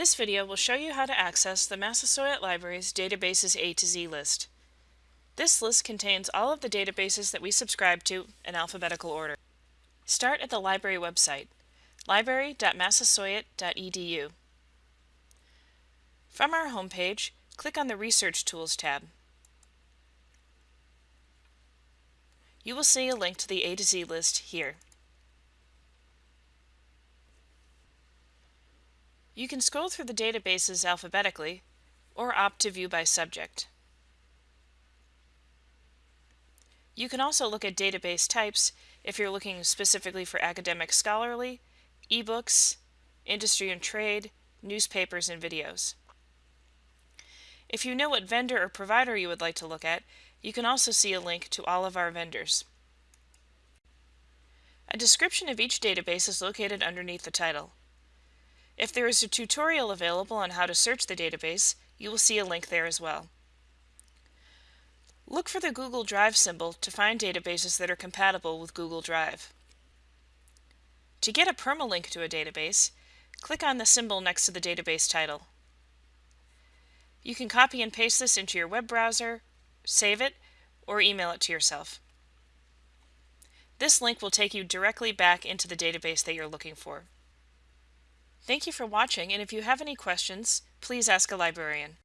This video will show you how to access the Massasoit Library's Databases A to Z list. This list contains all of the databases that we subscribe to in alphabetical order. Start at the library website, library.massasoit.edu. From our homepage, click on the Research Tools tab. You will see a link to the A to Z list here. You can scroll through the databases alphabetically or opt to view by subject. You can also look at database types if you're looking specifically for academic scholarly, ebooks, industry and trade, newspapers, and videos. If you know what vendor or provider you would like to look at, you can also see a link to all of our vendors. A description of each database is located underneath the title. If there is a tutorial available on how to search the database, you will see a link there as well. Look for the Google Drive symbol to find databases that are compatible with Google Drive. To get a permalink to a database, click on the symbol next to the database title. You can copy and paste this into your web browser, save it, or email it to yourself. This link will take you directly back into the database that you're looking for. Thank you for watching, and if you have any questions, please ask a librarian.